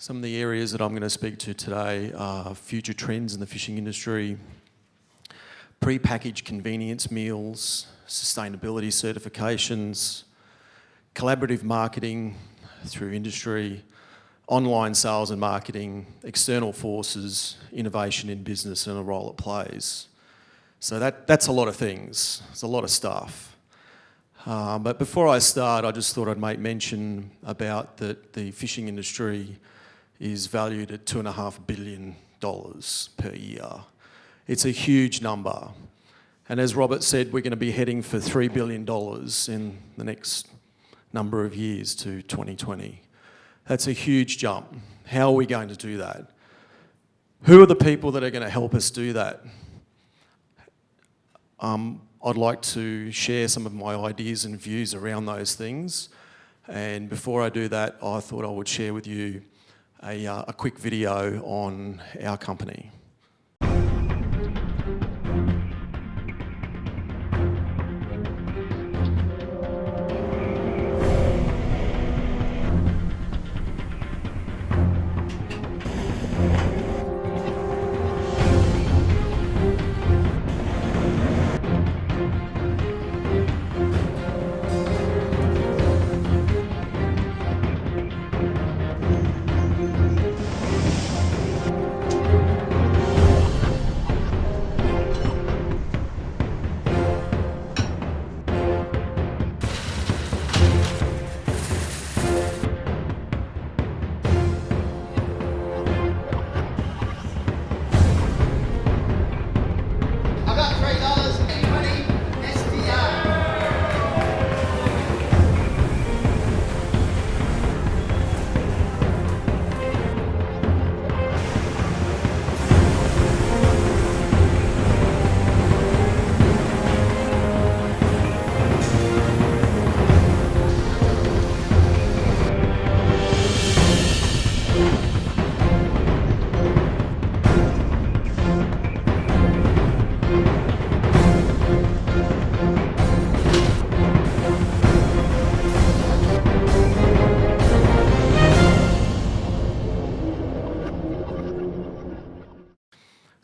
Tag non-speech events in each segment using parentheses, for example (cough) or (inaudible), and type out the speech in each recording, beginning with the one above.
Some of the areas that I'm going to speak to today are future trends in the fishing industry, pre-packaged convenience meals, sustainability certifications, collaborative marketing through industry, online sales and marketing, external forces, innovation in business and the role it plays. So that, that's a lot of things. It's a lot of stuff. Um, but before I start, I just thought I'd make mention about that the fishing industry is valued at two and a half billion dollars per year. It's a huge number. And as Robert said, we're going to be heading for $3 billion in the next number of years to 2020. That's a huge jump. How are we going to do that? Who are the people that are going to help us do that? Um, I'd like to share some of my ideas and views around those things. And before I do that, I thought I would share with you a, uh, a quick video on our company.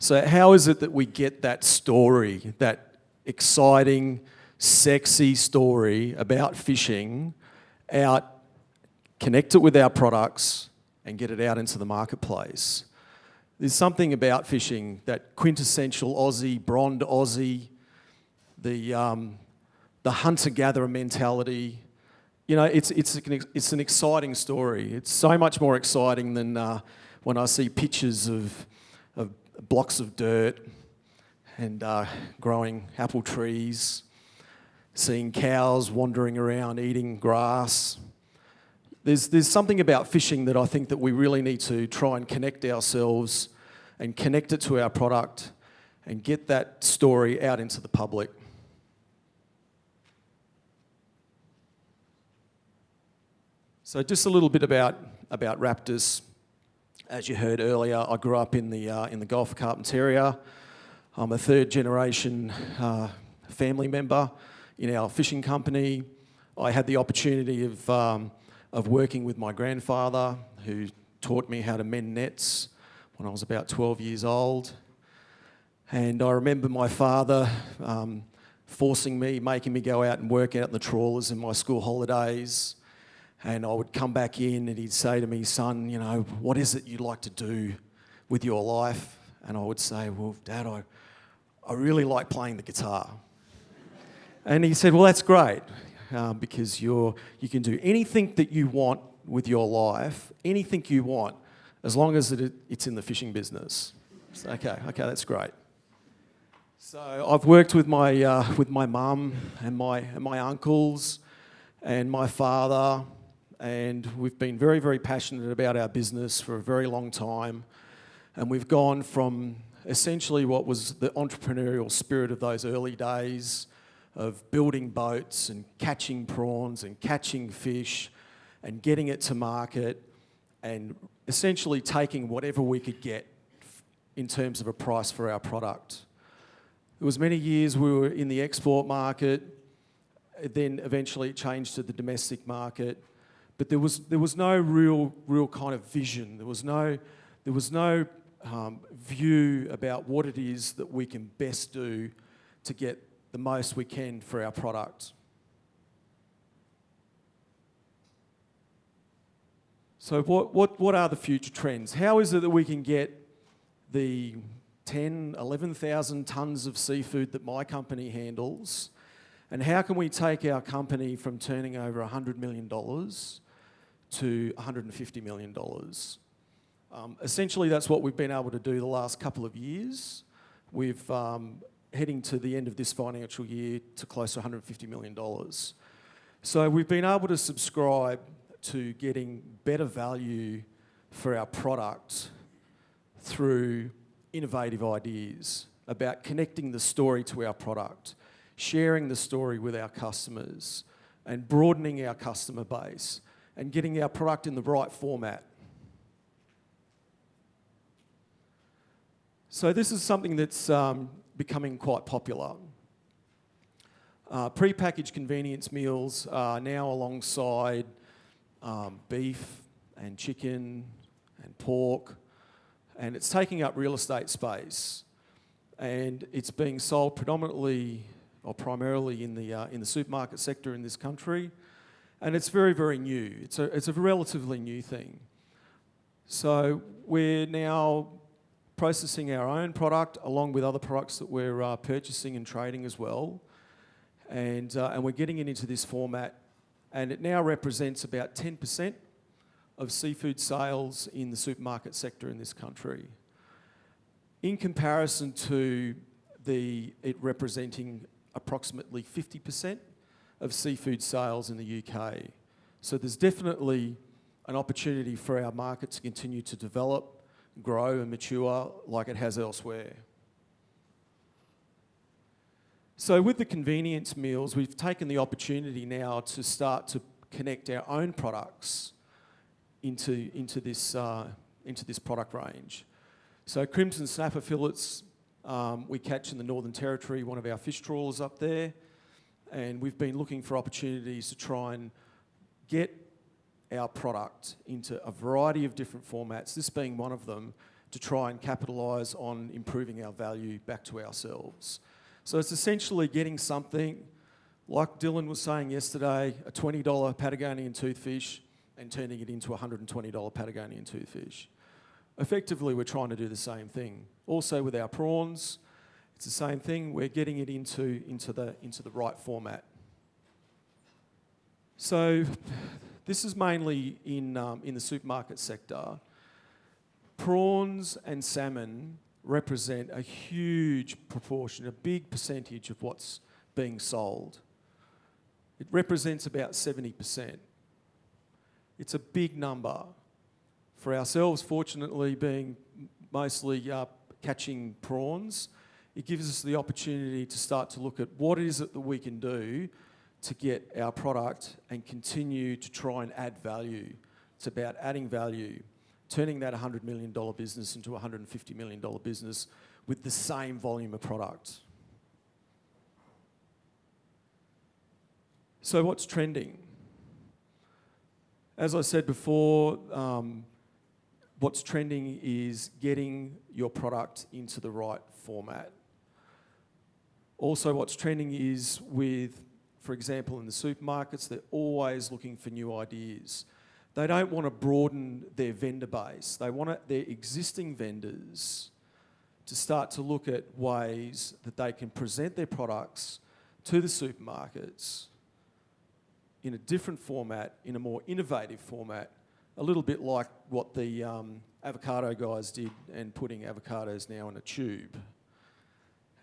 So how is it that we get that story, that exciting, sexy story about fishing out, connect it with our products and get it out into the marketplace? There's something about fishing, that quintessential Aussie, blonde Aussie, the, um, the hunter-gatherer mentality. You know, it's, it's, an, it's an exciting story. It's so much more exciting than uh, when I see pictures of blocks of dirt and uh, growing apple trees, seeing cows wandering around eating grass. There's, there's something about fishing that I think that we really need to try and connect ourselves and connect it to our product and get that story out into the public. So just a little bit about, about Raptis. As you heard earlier, I grew up in the, uh, in the Gulf of Carpentaria. I'm a third generation uh, family member in our fishing company. I had the opportunity of, um, of working with my grandfather who taught me how to mend nets when I was about 12 years old. And I remember my father um, forcing me, making me go out and work out in the trawlers in my school holidays. And I would come back in and he'd say to me, son, you know, what is it you'd like to do with your life? And I would say, well, Dad, I, I really like playing the guitar. and he said, well, that's great uh, because you're, you can do anything that you want with your life, anything you want, as long as it, it's in the fishing business. So, okay, okay, that's great. So I've worked with my, uh, with my mum and my, and my uncles and my father and we've been very, very passionate about our business for a very long time. And we've gone from essentially what was the entrepreneurial spirit of those early days of building boats and catching prawns and catching fish and getting it to market and essentially taking whatever we could get in terms of a price for our product. It was many years we were in the export market, then eventually it changed to the domestic market. But there was there was no real real kind of vision. There was no there was no um, view about what it is that we can best do to get the most we can for our product. So, what, what, what are the future trends? How is it that we can get the 10, 11,000 tonnes of seafood that my company handles? And how can we take our company from turning over $100 million to $150 million? Um, essentially, that's what we've been able to do the last couple of years. We've um, heading to the end of this financial year to close to $150 million. So we've been able to subscribe to getting better value for our product through innovative ideas about connecting the story to our product, sharing the story with our customers, and broadening our customer base and getting our product in the right format. So, this is something that's um, becoming quite popular. Uh, pre-packaged convenience meals are now alongside um, beef and chicken and pork, and it's taking up real estate space. And it's being sold predominantly or primarily in the, uh, in the supermarket sector in this country. And it's very, very new. It's a, it's a relatively new thing. So we're now processing our own product along with other products that we're uh, purchasing and trading as well. And, uh, and we're getting it into this format and it now represents about 10% of seafood sales in the supermarket sector in this country. In comparison to the, it representing approximately 50% of seafood sales in the UK. So there's definitely an opportunity for our market to continue to develop, grow and mature like it has elsewhere. So with the convenience meals, we've taken the opportunity now to start to connect our own products into, into, this, uh, into this product range. So crimson snapper fillets um, we catch in the Northern Territory, one of our fish trawlers up there, and we've been looking for opportunities to try and get our product into a variety of different formats, this being one of them, to try and capitalise on improving our value back to ourselves. So it's essentially getting something, like Dylan was saying yesterday, a $20 Patagonian toothfish and turning it into a $120 Patagonian toothfish. Effectively, we're trying to do the same thing. Also with our prawns, it's the same thing. We're getting it into, into, the, into the right format. So this is mainly in, um, in the supermarket sector. Prawns and salmon represent a huge proportion, a big percentage of what's being sold. It represents about 70%. It's a big number. For ourselves, fortunately, being mostly uh, catching prawns, it gives us the opportunity to start to look at what is it that we can do to get our product and continue to try and add value. It's about adding value turning that $100 million business into a $150 million business with the same volume of product. So, what's trending? As I said before, um, what's trending is getting your product into the right format. Also, what's trending is with, for example, in the supermarkets, they're always looking for new ideas. They don't want to broaden their vendor base. They want their existing vendors to start to look at ways that they can present their products to the supermarkets in a different format, in a more innovative format, a little bit like what the um, avocado guys did and putting avocados now in a tube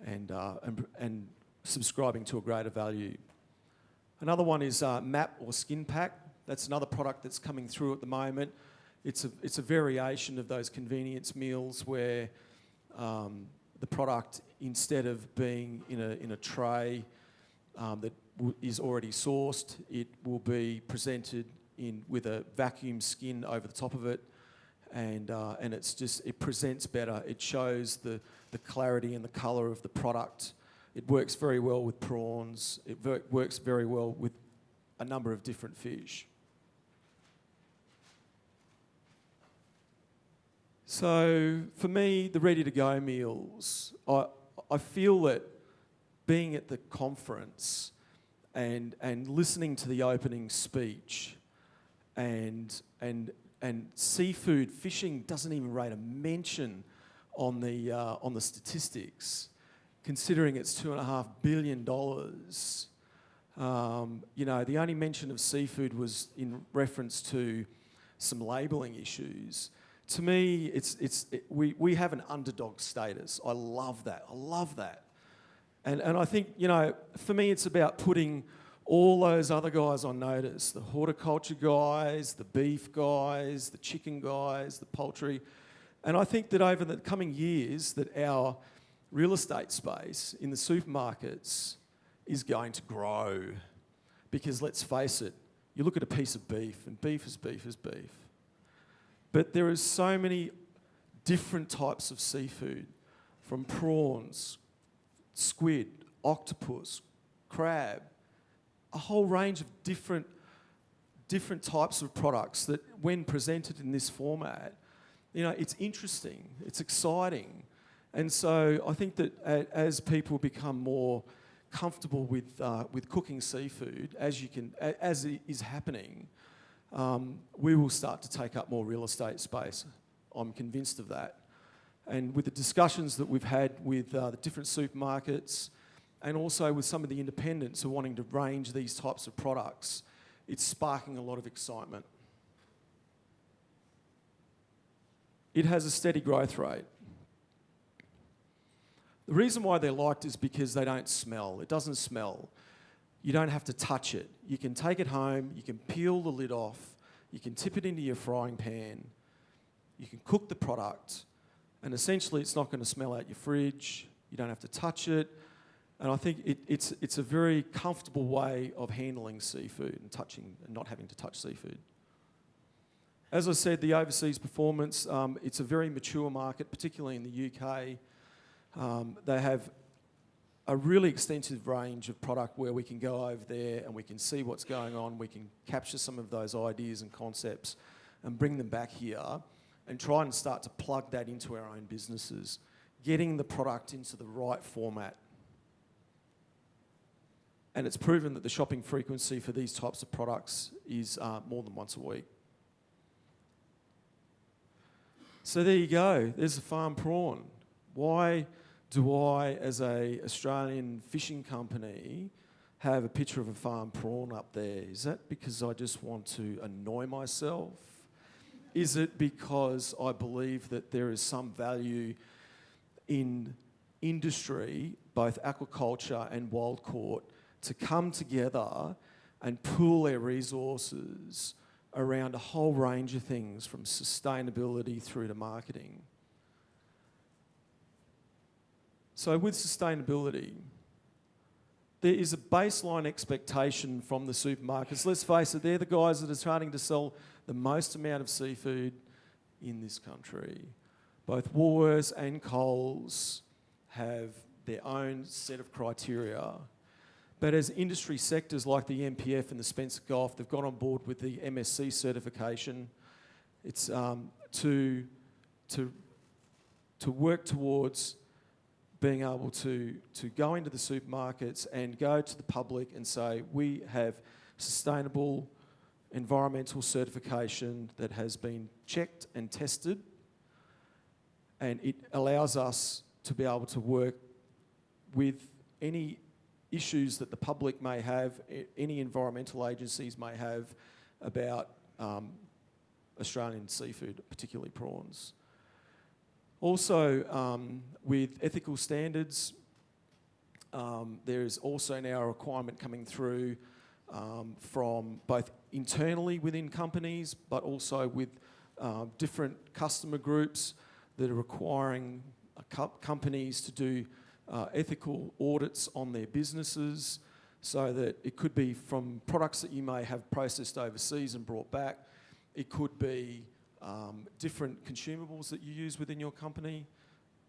and, uh, and, and, subscribing to a greater value. Another one is uh, MAP or skin pack. That's another product that's coming through at the moment. It's a, it's a variation of those convenience meals where um, the product, instead of being in a, in a tray um, that is already sourced, it will be presented in, with a vacuum skin over the top of it and uh, and it's just it presents better. It shows the the clarity and the color of the product. It works very well with prawns. It ver works very well with a number of different fish. So for me, the ready to go meals, I I feel that being at the conference and and listening to the opening speech and and and seafood, fishing doesn't even rate a mention on the, uh, on the statistics, considering it's two and a half billion dollars. Um, you know, the only mention of seafood was in reference to some labelling issues. To me, it's, it's, it, we, we have an underdog status. I love that. I love that. And, and I think, you know, for me, it's about putting all those other guys on notice the horticulture guys, the beef guys, the chicken guys, the poultry. And I think that over the coming years, that our real estate space in the supermarkets is going to grow. Because let's face it, you look at a piece of beef, and beef is beef is beef. But there are so many different types of seafood, from prawns, squid, octopus, crab, a whole range of different, different types of products that, when presented in this format, you know, it's interesting, it's exciting. And so I think that as people become more comfortable with, uh, with cooking seafood, as, you can, as is happening, um, we will start to take up more real estate space. I'm convinced of that. And with the discussions that we've had with uh, the different supermarkets and also with some of the independents who are wanting to range these types of products, it's sparking a lot of excitement. It has a steady growth rate. The reason why they're liked is because they don't smell. It doesn't smell. You don't have to touch it. You can take it home, you can peel the lid off, you can tip it into your frying pan, you can cook the product, and essentially it's not going to smell out your fridge, you don't have to touch it, and I think it, it's, it's a very comfortable way of handling seafood and touching and not having to touch seafood. As I said, the overseas performance, um, it's a very mature market, particularly in the UK. Um, they have a really extensive range of product where we can go over there and we can see what's going on. We can capture some of those ideas and concepts and bring them back here and try and start to plug that into our own businesses, getting the product into the right format. And it's proven that the shopping frequency for these types of products is uh, more than once a week. So there you go. There's a farm prawn. Why do I, as a Australian fishing company, have a picture of a farm prawn up there? Is that because I just want to annoy myself? Is it because I believe that there is some value in industry, both aquaculture and wild caught, to come together and pool their resources around a whole range of things from sustainability through to marketing? So, with sustainability, there is a baseline expectation from the supermarkets. Let's face it, they're the guys that are starting to sell the most amount of seafood in this country. Both Woolworths and Coles have their own set of criteria. But as industry sectors like the NPF and the Spencer Gulf, they've got on board with the MSC certification. It's um, to, to, to work towards being able to, to go into the supermarkets and go to the public and say, we have sustainable environmental certification that has been checked and tested, and it allows us to be able to work with any issues that the public may have, any environmental agencies may have about um, Australian seafood, particularly prawns. Also, um, with ethical standards, um, there is also now a requirement coming through um, from both internally within companies, but also with uh, different customer groups that are requiring uh, companies to do uh, ethical audits on their businesses so that it could be from products that you may have processed overseas and brought back. It could be um, different consumables that you use within your company.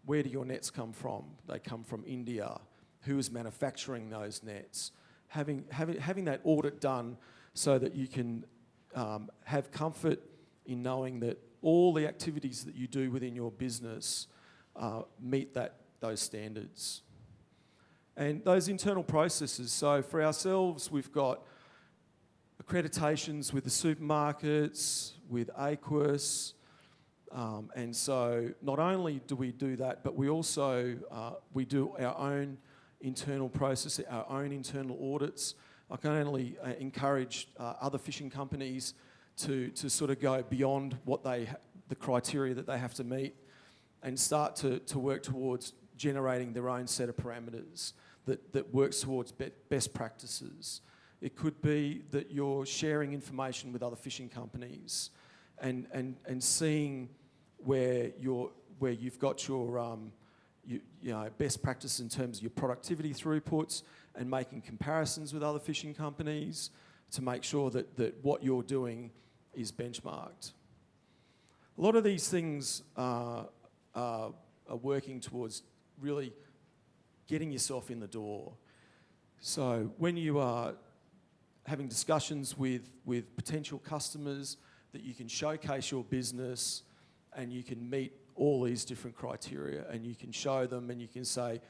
Where do your nets come from? They come from India. Who is manufacturing those nets? Having, having, having that audit done so that you can um, have comfort in knowing that all the activities that you do within your business uh, meet that, those standards. And those internal processes, so for ourselves, we've got accreditations with the supermarkets, with AQIS, um, and so not only do we do that, but we also uh, we do our own internal process, our own internal audits. I can only uh, encourage uh, other fishing companies to, to sort of go beyond what they the criteria that they have to meet and start to, to work towards generating their own set of parameters that, that works towards be best practices. It could be that you're sharing information with other fishing companies and, and, and seeing where, you're, where you've got your um, you, you know, best practice in terms of your productivity throughputs and making comparisons with other fishing companies to make sure that, that what you're doing is benchmarked. A lot of these things uh, are working towards really getting yourself in the door. So when you are having discussions with, with potential customers, that you can showcase your business and you can meet all these different criteria and you can show them and you can say,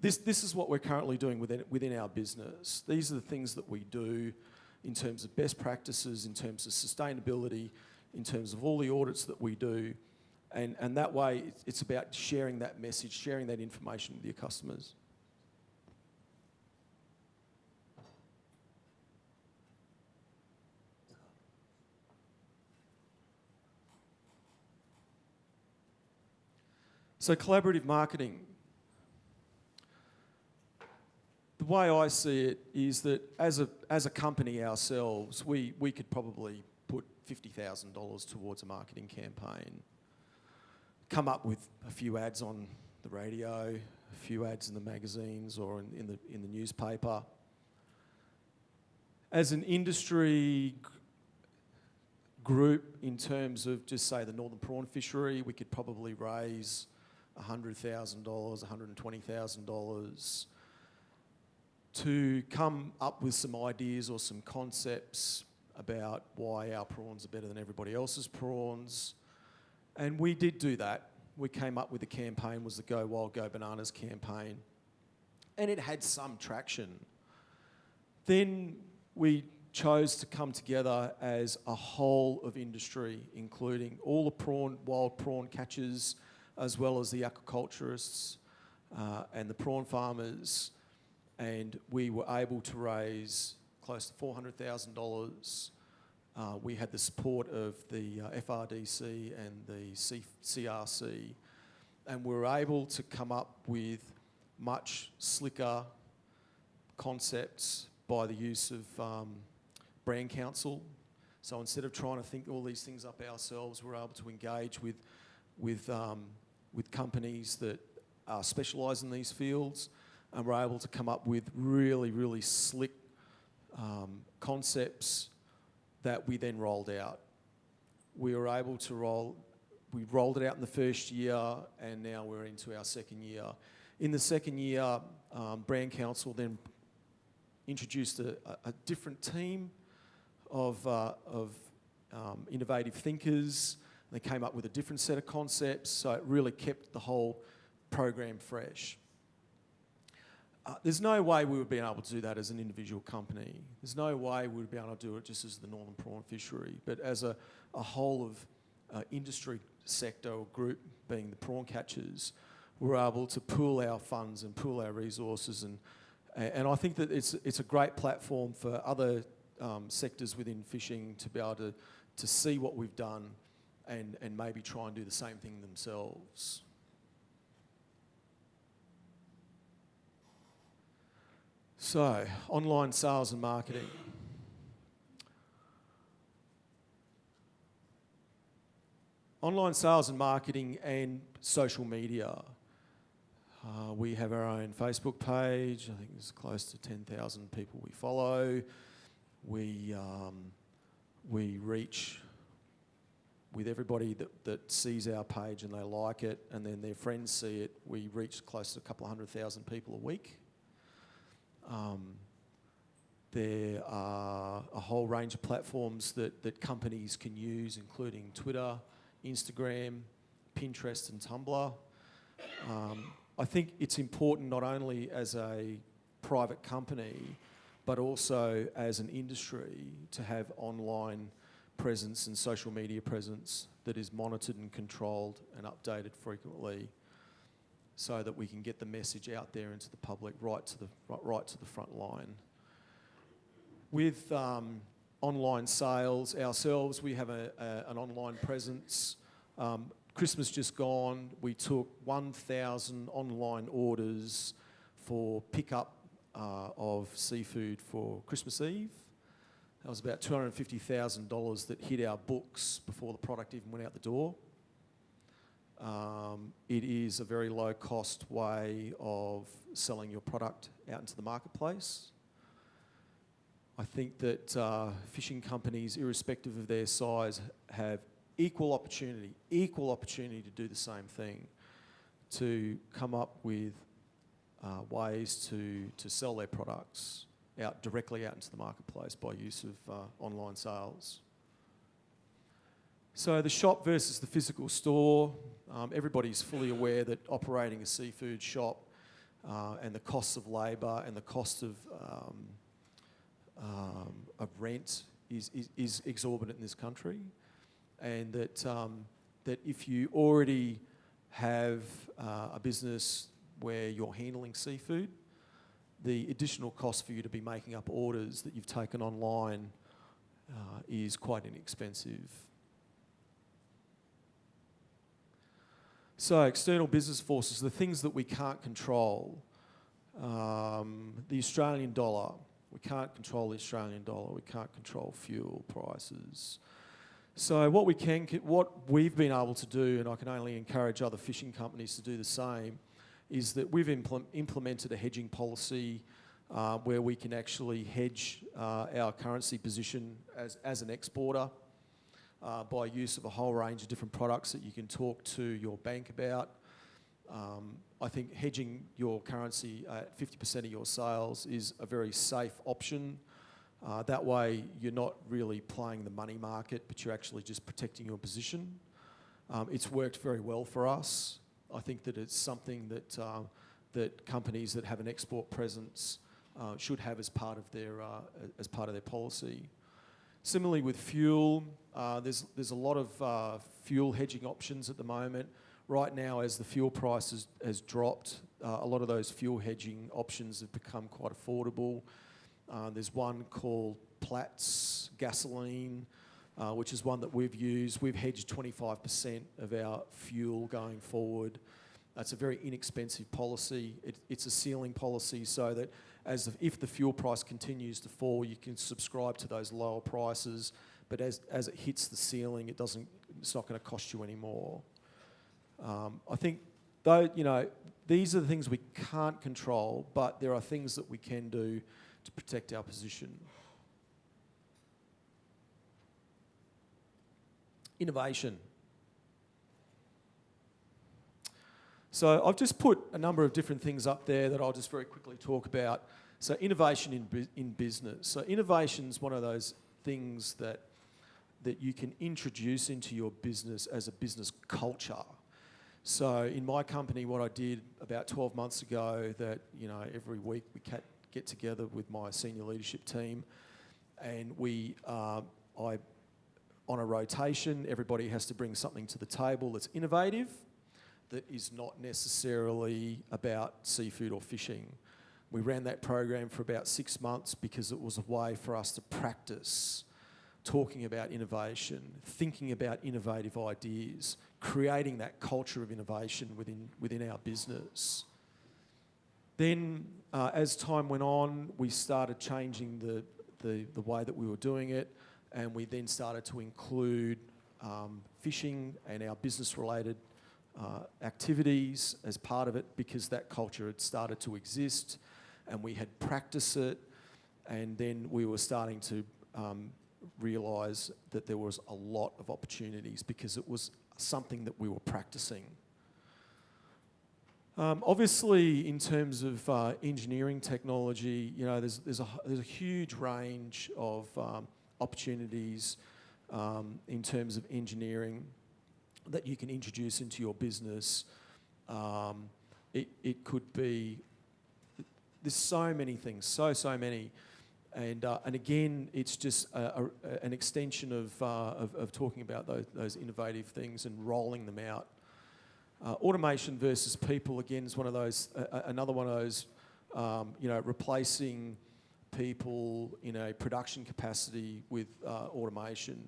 this, this is what we're currently doing within, within our business. These are the things that we do in terms of best practices, in terms of sustainability, in terms of all the audits that we do. And, and that way, it's about sharing that message, sharing that information with your customers. So collaborative marketing. The way I see it is that as a, as a company ourselves, we, we could probably put $50,000 towards a marketing campaign, come up with a few ads on the radio, a few ads in the magazines or in, in, the, in the newspaper. As an industry group, in terms of just say the northern prawn fishery, we could probably raise $100,000, $120,000 to come up with some ideas or some concepts about why our prawns are better than everybody else's prawns. And we did do that. We came up with a campaign, was the Go Wild, Go Bananas campaign. And it had some traction. Then we chose to come together as a whole of industry, including all the prawn, wild prawn catchers, as well as the aquaculturists uh, and the prawn farmers. And we were able to raise close to $400,000. Uh, we had the support of the uh, FRDC and the C CRC, and we were able to come up with much slicker concepts by the use of um, brand council. So instead of trying to think all these things up ourselves, we're able to engage with, with um, with companies that are specialised in these fields and we're able to come up with really, really slick um, concepts that we then rolled out. We were able to roll, we rolled it out in the first year and now we're into our second year. In the second year, um, Brand Council then introduced a, a different team of, uh, of um, innovative thinkers they came up with a different set of concepts, so it really kept the whole program fresh. Uh, there's no way we would be able to do that as an individual company. There's no way we would be able to do it just as the Northern Prawn Fishery, but as a, a whole of uh, industry sector or group, being the prawn catchers, we're able to pool our funds and pool our resources and and I think that it's, it's a great platform for other um, sectors within fishing to be able to, to see what we've done and, and maybe try and do the same thing themselves. So, online sales and marketing. Online sales and marketing and social media. Uh, we have our own Facebook page. I think there's close to 10,000 people we follow. We, um, we reach with everybody that, that sees our page and they like it and then their friends see it, we reach close to a couple of hundred thousand people a week. Um, There are a whole range of platforms that, that companies can use, including Twitter, Instagram, Pinterest, and Tumblr. Um, I think it's important not only as a private company, but also as an industry to have online presence and social media presence that is monitored and controlled and updated frequently so that we can get the message out there into the public right to the, right, to the front line. With um, online sales ourselves, we have a, a, an online presence. Um, Christmas just gone, we took 1,000 online orders for pickup uh, of seafood for Christmas Eve. That was about $250,000 that hit our books before the product even went out the door. Um, it is a very low cost way of selling your product out into the marketplace. I think that uh, fishing companies, irrespective of their size, have equal opportunity, equal opportunity to do the same thing, to come up with uh, ways to, to sell their products out directly out into the marketplace by use of uh, online sales. So the shop versus the physical store, um, everybody's fully aware that operating a seafood shop uh, and the costs of labour and the cost of, um, um, of rent is, is, is, exorbitant in this country. And that, um, that if you already have uh, a business where you're handling seafood, the additional cost for you to be making up orders that you've taken online uh, is quite inexpensive. So external business forces, the things that we can't control, um, the Australian dollar, we can't control the Australian dollar, we can't control fuel prices. So what we can, what we've been able to do, and I can only encourage other fishing companies to do the same, is that we've impl implemented a hedging policy uh, where we can actually hedge uh, our currency position as, as an exporter uh, by use of a whole range of different products that you can talk to your bank about. Um, I think hedging your currency at 50% of your sales is a very safe option. Uh, that way, you're not really playing the money market, but you're actually just protecting your position. Um, it's worked very well for us. I think that it's something that, uh, that companies that have an export presence uh, should have as part of their, uh, as part of their policy. Similarly with fuel, uh, there's, there's a lot of uh, fuel hedging options at the moment. Right now, as the fuel price has, has dropped, uh, a lot of those fuel hedging options have become quite affordable. there's one called Platts gasoline, uh, which is one that we've used. We've hedged 25% of our fuel going forward. That's a very inexpensive policy. It, it's a ceiling policy so that as if the fuel price continues to fall, you can subscribe to those lower prices. But as, as it hits the ceiling, it doesn't, it's not going to cost you anymore. Um, I think, though, you know, these are the things we can't control, but there are things that we can do to protect our position. innovation. So I've just put a number of different things up there that I'll just very quickly talk about. So innovation in, in business. So innovation is one of those things that, that you can introduce into your business as a business culture. So in my company, what I did about 12 months ago that, you know, every week we get together with my senior leadership team and we, uh, I on a rotation, everybody has to bring something to the table that's innovative, that is not necessarily about seafood or fishing. We ran that program for about six months because it was a way for us to practice talking about innovation, thinking about innovative ideas, creating that culture of innovation within, within our business. Then, uh, as time went on, we started changing the, the, the way that we were doing it and we then started to include um, fishing and our business related uh, activities as part of it because that culture had started to exist and we had practiced it and then we were starting to um, realise that there was a lot of opportunities because it was something that we were practicing. Um, obviously, in terms of uh, engineering technology, you know, there's, there's, a, there's a huge range of um, opportunities um, in terms of engineering that you can introduce into your business. Um, it, it could be, there's so many things, so, so many. And, uh, and again, it's just a, a, an extension of, uh, of, of, talking about those, those innovative things and rolling them out uh, automation versus people again is one of those, another one of those, um, you know, replacing people in a production capacity with uh, automation.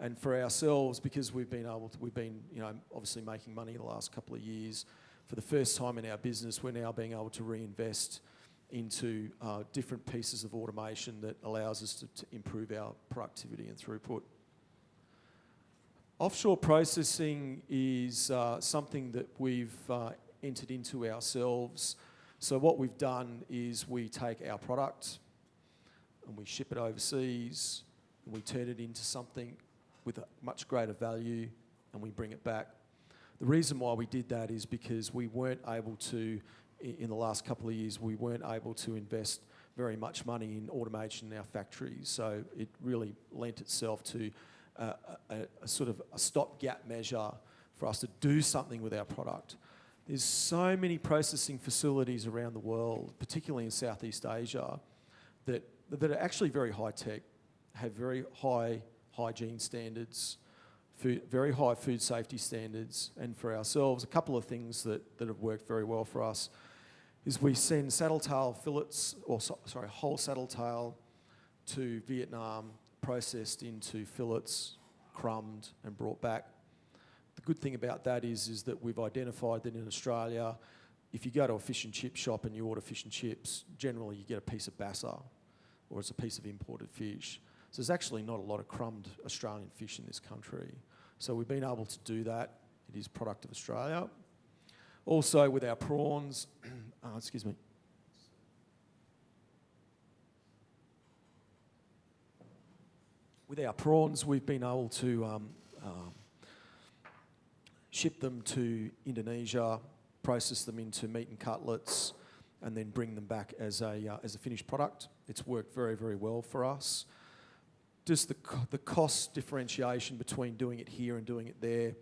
And for ourselves, because we've been able to, we've been, you know, obviously making money the last couple of years. For the first time in our business, we're now being able to reinvest into uh, different pieces of automation that allows us to, to improve our productivity and throughput. Offshore processing is uh, something that we've uh, entered into ourselves. So what we've done is we take our product and we ship it overseas and we turn it into something with a much greater value and we bring it back. The reason why we did that is because we weren't able to, in the last couple of years, we weren't able to invest very much money in automation in our factories. So it really lent itself to a, a, a sort of a stopgap measure for us to do something with our product. There's so many processing facilities around the world, particularly in Southeast Asia, that, that are actually very high tech, have very high hygiene standards, food, very high food safety standards, and for ourselves, a couple of things that, that have worked very well for us is we send saddle tail fillets, or so, sorry, whole saddle tail to Vietnam processed into fillets, crumbed and brought back. The good thing about that is, is that we've identified that in Australia, if you go to a fish and chip shop and you order fish and chips, generally you get a piece of basa or it's a piece of imported fish. So there's actually not a lot of crumbed Australian fish in this country. So we've been able to do that. It is product of Australia. Also with our prawns, oh, (clears throat) excuse me, with our prawns, we've been able to um, um, ship them to Indonesia, process them into meat and cutlets, and then bring them back as a, uh, as a finished product. It's worked very, very well for us. Just the, the cost differentiation between doing it here and doing it there,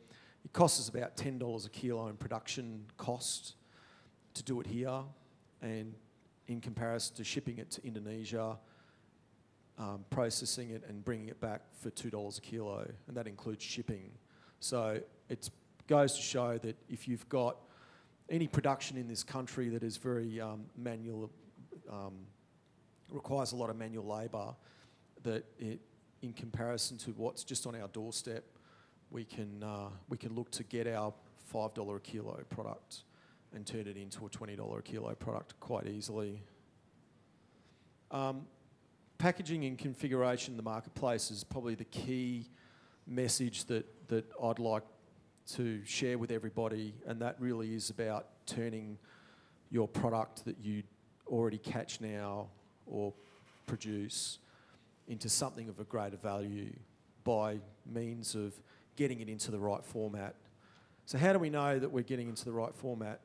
it costs us about $10 a kilo in production cost to do it here, and in comparison to shipping it to Indonesia, um, processing it and bringing it back for $2 a kilo, and that includes shipping. So it goes to show that if you've got any production in this country that is very um, manual, um, requires a lot of manual labour, that it, in comparison to what's just on our doorstep, we can, uh, we can look to get our $5 a kilo product and turn it into a $20 a kilo product quite easily. Um, packaging and configuration in the marketplace is probably the key message that, that I'd like to share with everybody, and that really is about turning your product that you already catch now or produce into something of a greater value by means of getting it into the right format. So how do we know that we're getting into the right format?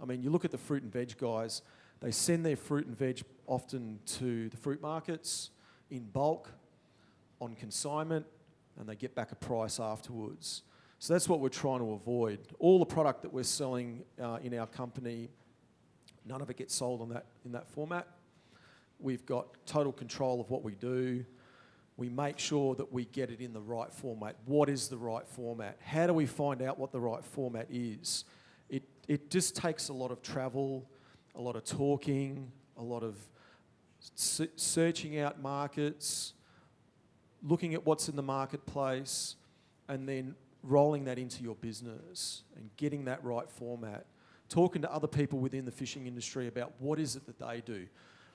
I mean, you look at the fruit and veg guys, they send their fruit and veg often to the fruit markets in bulk on consignment and they get back a price afterwards. So that's what we're trying to avoid. All the product that we're selling uh, in our company, none of it gets sold on that, in that format. We've got total control of what we do. We make sure that we get it in the right format. What is the right format? How do we find out what the right format is? It, it just takes a lot of travel, a lot of talking, a lot of searching out markets, looking at what's in the marketplace, and then rolling that into your business and getting that right format. Talking to other people within the fishing industry about what is it that they do.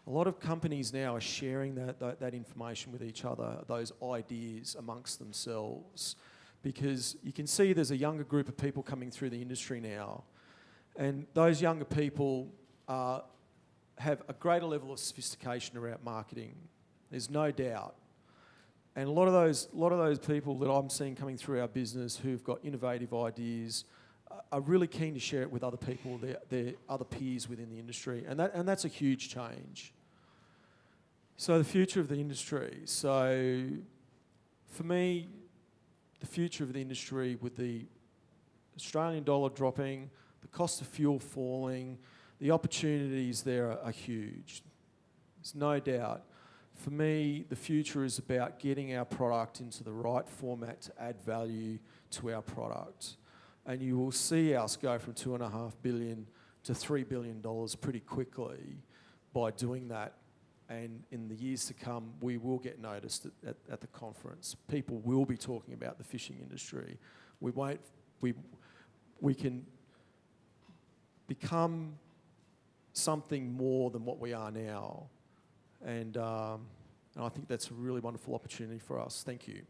A lot of companies now are sharing that, that, that information with each other, those ideas amongst themselves, because you can see there's a younger group of people coming through the industry now, and those younger people are have a greater level of sophistication around marketing. There's no doubt. And a lot of those, a lot of those people that I'm seeing coming through our business who've got innovative ideas are really keen to share it with other people, their, their other peers within the industry, and, that, and that's a huge change. So, the future of the industry. So, for me, the future of the industry with the Australian dollar dropping, the cost of fuel falling, the opportunities there are, are huge. There's no doubt. For me, the future is about getting our product into the right format to add value to our product. And you will see us go from two and a half billion to three billion dollars pretty quickly by doing that. And in the years to come, we will get noticed at, at, at the conference. People will be talking about the fishing industry. We won't, we, we can become something more than what we are now. And, um, and I think that's a really wonderful opportunity for us. Thank you.